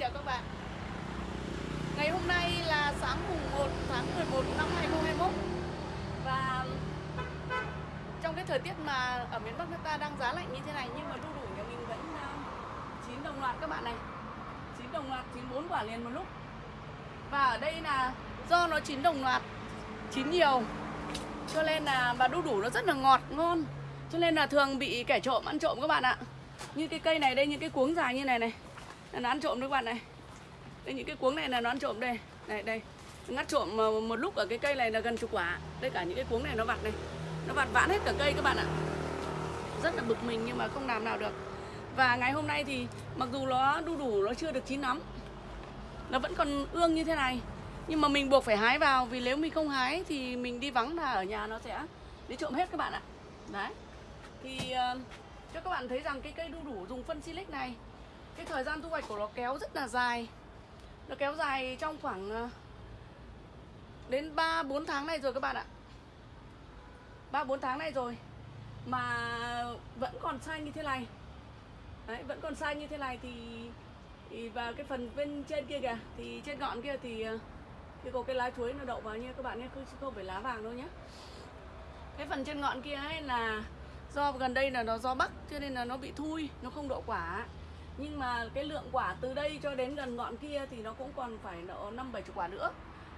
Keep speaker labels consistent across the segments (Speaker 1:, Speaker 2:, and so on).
Speaker 1: chào các bạn. Ngày hôm nay là sáng mùng 1 tháng 11 năm 2021 Và trong cái thời tiết mà ở miền Bắc nước ta đang giá lạnh như thế này Nhưng mà đu đủ nhà mình vẫn ờ, chín đồng loạt các bạn này. Chín đồng loạt, chín bốn quả liền một lúc. Và ở đây là do nó chín đồng loạt, chín nhiều. Cho nên là và đu đủ nó rất là ngọt, ngon. Cho nên là thường bị kẻ trộm ăn trộm các bạn ạ. Như cái cây này đây, những cái cuống dài như này này là nó ăn trộm đấy các bạn này. Đây những cái cuống này là nó ăn trộm đây. Này đây. Ngắt trộm ờ, một lúc ở cái cây này là gần chục quả. Đây cả những cái cuống này nó vặt này nó vặt vãn hết cả cây các bạn ạ. Rất là bực mình nhưng mà không làm nào được. Và ngày hôm nay thì mặc dù nó đu đủ nó chưa được chín lắm nó vẫn còn ương như thế này. Nhưng mà mình buộc phải hái vào vì nếu mình không hái thì mình đi vắng là ở nhà nó sẽ đi trộm hết các bạn ạ. Đấy. Thì uh, cho các bạn thấy rằng cái cây đu đủ dùng phân silic này cái thời gian thu hoạch của nó kéo rất là dài nó kéo dài trong khoảng ờ, đến 3 4 tháng này rồi các bạn ạ. 3 4 tháng này rồi mà vẫn còn xanh như thế này. Đấy, vẫn còn xanh như thế này thì, thì và cái phần bên trên kia kìa thì trên ngọn kia thì ờ, cái có cái lá chuối nó đậu vào nha các bạn nhé, không không phải lá vàng đâu nhé. Cái phần trên ngọn kia ấy là do gần đây là nó do bắc cho nên là nó bị thui, nó không đậu quả nhưng mà cái lượng quả từ đây cho đến gần ngọn kia thì nó cũng còn phải nợ năm bảy chục quả nữa.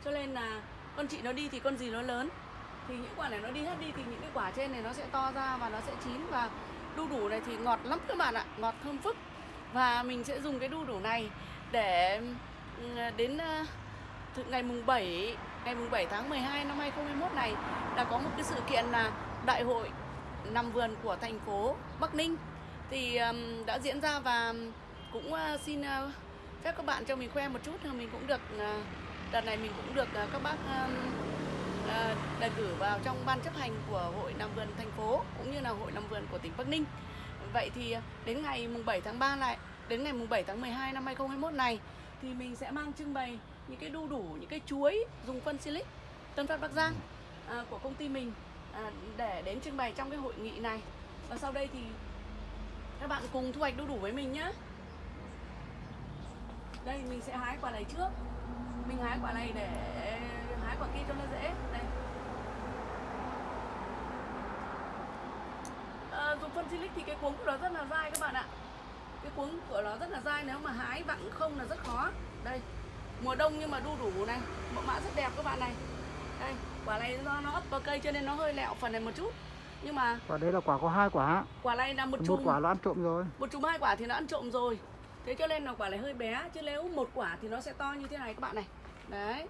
Speaker 1: Cho nên là con chị nó đi thì con gì nó lớn. Thì những quả này nó đi hết đi thì những cái quả trên này nó sẽ to ra và nó sẽ chín. Và đu đủ này thì ngọt lắm các bạn ạ. Ngọt thơm phức. Và mình sẽ dùng cái đu đủ này để đến ngày mùng 7 ngày mùng 7 tháng 12 năm 2021 này là có một cái sự kiện là đại hội nằm vườn của thành phố Bắc Ninh thì um, đã diễn ra và cũng uh, xin uh, phép các bạn cho mình khoe một chút mình cũng được uh, đợt này mình cũng được uh, các bác um, uh, đề cử vào trong ban chấp hành của hội nằm vườn thành phố cũng như là hội nằm vườn của tỉnh Bắc Ninh. Vậy thì đến ngày mùng 7 tháng 3 lại đến ngày mùng 7 tháng 12 năm 2021 này thì mình sẽ mang trưng bày những cái đu đủ những cái chuối dùng phân silic Tân Phát Bắc Giang à, của công ty mình à, để đến trưng bày trong cái hội nghị này. Và sau đây thì các bạn cùng thu hoạch đu đủ với mình nhé Đây mình sẽ hái quả này trước. Mình hái quả này để hái quả kia cho nó dễ. Đây. À, Dùng phân silic thì cái cuống của nó rất là dai các bạn ạ. Cái cuống của nó rất là dai Nếu mà hái vặn không là rất khó. Đây Mùa đông nhưng mà đu đủ này. Mẫu mã rất đẹp các bạn này. Đây Quả này do nó ấp vào cây cho nên nó hơi lẹo phần này một chút nhưng mà
Speaker 2: quả đây là quả có hai quả.
Speaker 1: quả này là một chùm.
Speaker 2: một quả nó ăn trộm rồi.
Speaker 1: Một chùm hai quả thì nó ăn trộm rồi. Thế cho nên là quả này hơi bé chứ nếu một quả thì nó sẽ to như thế này các bạn này. Đấy.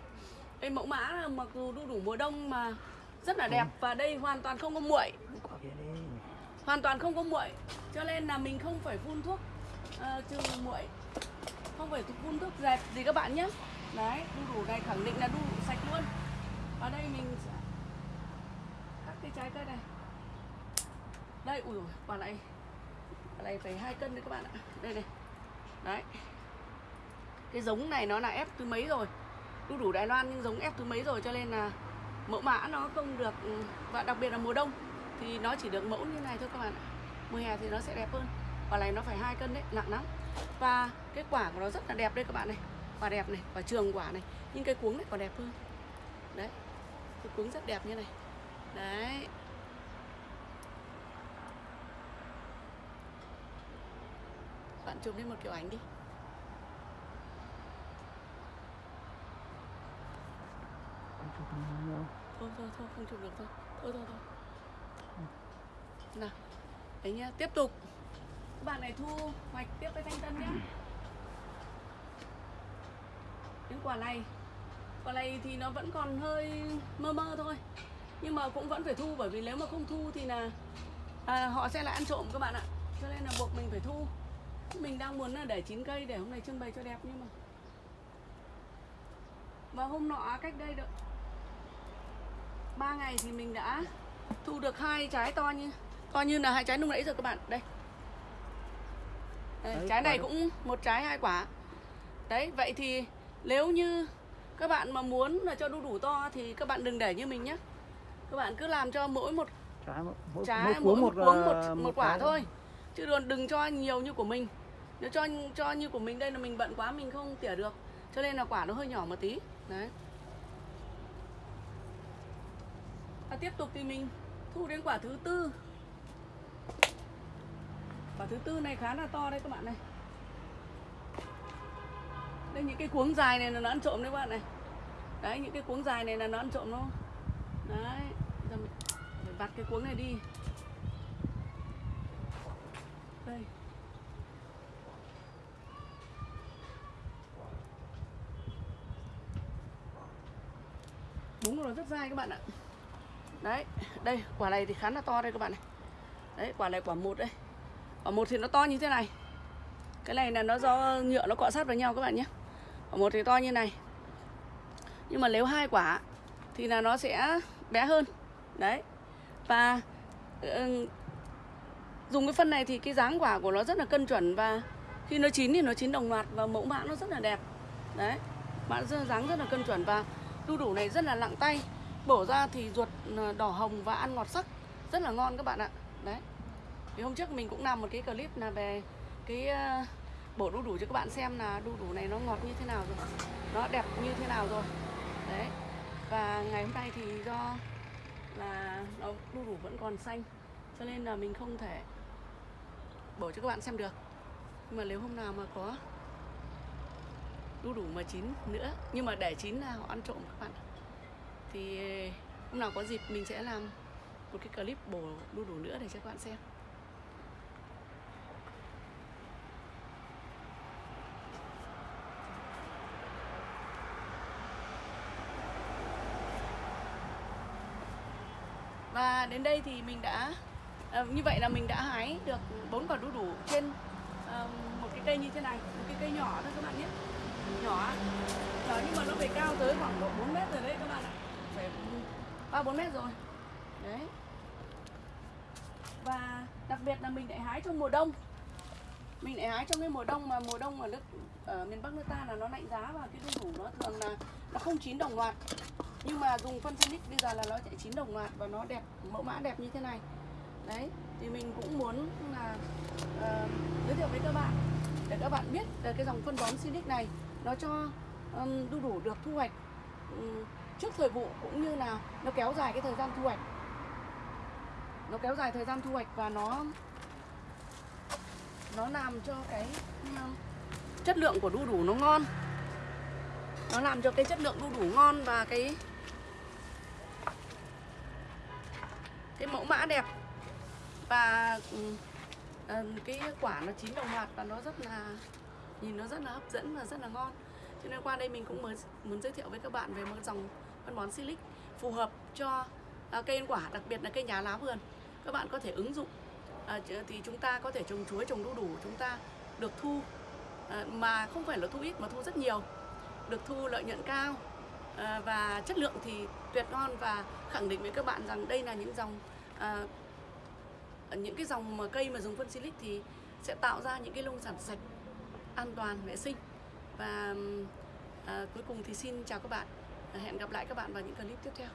Speaker 1: Đây mẫu mã mặc dù đu đủ mùa đông mà rất là đẹp và đây hoàn toàn không có muội hoàn toàn không có muội cho nên là mình không phải phun thuốc uh, trừ muội không phải phun thuốc dẹp gì các bạn nhé đấy đu đủ này khẳng định là đu đủ sạch luôn. Ở đây mình sẽ cắt cái trái cây này đây. Ui quả này quả này phải hai cân đấy các bạn ạ. Đây này. Đấy. Cái giống này nó là ép thứ mấy rồi? Đu đủ Đài Loan nhưng giống ép thứ mấy rồi cho nên là mẫu mã nó không được ừ, và đặc biệt là mùa đông thì nó chỉ được mẫu như này thôi các bạn ạ. Mùa hè thì nó sẽ đẹp hơn. Quả này nó phải hai cân đấy, nặng lắm. Và cái quả của nó rất là đẹp đây các bạn này. Quả đẹp này, quả trường quả này. Nhưng cái cuống này còn đẹp hơn. Đấy. Cái cuống rất đẹp như này. Đấy. Chụp lên một kiểu ảnh đi. Thôi thôi thôi không chụp được thôi. Thôi thôi thôi. Nào Đấy nhá tiếp tục. Các bạn này thu hoạch tiếp cái thanh tân nhá. Những quả này Quả này thì nó vẫn còn hơi mơ mơ thôi. Nhưng mà cũng vẫn phải thu Bởi vì nếu mà không thu thì là à, Họ sẽ lại ăn trộm các bạn ạ. Cho nên là buộc mình phải thu mình đang muốn là để chín cây để hôm nay trưng bày cho đẹp nhưng mà. Và hôm nọ cách đây được ba ngày thì mình đã thu được hai trái to như to như là hai trái nung nãy rồi các bạn. Đây, đây đấy, trái này cũng một trái hai quả. Đấy vậy thì nếu như các bạn mà muốn là cho đu đủ to thì các bạn đừng để như mình nhé các bạn cứ làm cho mỗi một
Speaker 2: trái mỗi,
Speaker 1: trái mỗi, mỗi một, một, một, một, một quả thôi. Chứ đừng, đừng cho nhiều như của mình nếu cho cho như của mình đây là mình bận quá, mình không tỉa được. Cho nên là quả nó hơi nhỏ một tí. Đấy. Và tiếp tục thì mình thu đến quả thứ tư. Quả thứ tư này khá là to đấy các bạn này. Đây, những cái cuống dài này là nó ăn trộm đấy các bạn này. Đấy, những cái cuống dài này là nó ăn trộm nó. Đấy, giờ mình phải vặt cái cuống này đi. Đây. Đúng nó rất dai các bạn ạ. Đấy đây quả này thì khá là to đây các bạn này. Đấy quả này quả một đây. Quả một thì nó to như thế này. Cái này là nó do nhựa nó cọ sát vào nhau các bạn nhé. Quả một thì to như này. Nhưng mà nếu hai quả thì là nó sẽ bé hơn. Đấy và ừ, dùng cái phân này thì cái dáng quả của nó rất là cân chuẩn và khi nó chín thì nó chín đồng loạt và mẫu mã nó rất là đẹp. Đấy mã dáng rất là cân chuẩn và đu đủ này rất là nặng tay. Bổ ra thì ruột ờ, đỏ hồng và ăn ngọt sắc. Rất là ngon các bạn ạ. Đấy. Thì hôm trước mình cũng làm một cái clip là về cái ờ, bổ đu đủ cho các bạn xem là đu đủ này nó ngọt như thế nào rồi. Nó đẹp như thế nào rồi. Đấy. Và ngày hôm nay thì do là nó đu đủ vẫn còn xanh, cho nên là mình không thể bổ cho các bạn xem được. Nhưng mà nếu hôm nào mà có đu đủ mà chín nữa. Nhưng mà để chín là họ ăn trộm các bạn thì hôm nào có dịp mình sẽ làm một cái clip bổ đu đủ nữa để cho các bạn xem. Và đến đây thì mình đã à, như vậy là mình đã hái được bốn quả đu đủ trên à, một cái cây như thế này một cái cây nhỏ thôi các bạn nhé nhỏ Đó, nhưng mà nó phải cao tới khoảng độ 4 mét rồi đấy các bạn ạ. Phải ba bốn mét rồi. Đấy. Và đặc biệt là mình lại hái trong mùa đông. Mình lại hái trong cái mùa đông mà mùa đông ở nước ở miền bắc nước ta là nó lạnh giá và cái đu đủ nó thường là nó không chín đồng loạt. Nhưng mà dùng phân Sinic bây giờ là nó sẽ chín đồng loạt và nó đẹp mẫu mã đẹp như thế này. Đấy thì mình cũng muốn là uh, giới thiệu với các bạn để các bạn biết về cái dòng phân bón Sinic này nó cho um, đu đủ được thu hoạch um, trước thời vụ cũng như là nó kéo dài cái thời gian thu hoạch. Nó kéo dài thời gian thu hoạch và nó nó làm cho cái um, chất lượng của đu đủ nó ngon. Nó làm cho cái chất lượng đu đủ ngon và cái cái mẫu mã đẹp. Và cái quả nó chín đồng loạt và nó rất là nhìn nó rất là hấp dẫn và rất là ngon. Cho nên qua đây mình cũng muốn, muốn giới thiệu với các bạn về một dòng phân bón silic phù hợp cho à, cây ăn quả đặc biệt là cây nhà lá vườn. Các bạn có thể ứng dụng à, thì chúng ta có thể trồng chuối trồng đu đủ chúng ta được thu à, mà không phải là thu ít mà thu rất nhiều được thu lợi nhuận cao à, và chất lượng thì tuyệt ngon. Và khẳng định với các bạn rằng đây là những dòng à, những cái dòng mà cây mà dùng phân silic thì sẽ tạo ra những cái nông sản sạch an toàn vệ sinh. Và à, cuối cùng thì xin chào các bạn. Hẹn gặp lại các bạn vào những clip tiếp theo.